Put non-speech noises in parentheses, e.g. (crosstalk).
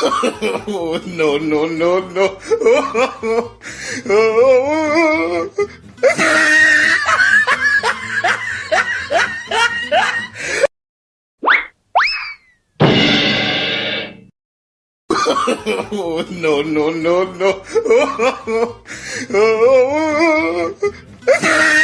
Oh, (laughs) no, no, no, no. Oh, (laughs) no, no, no, no. (laughs)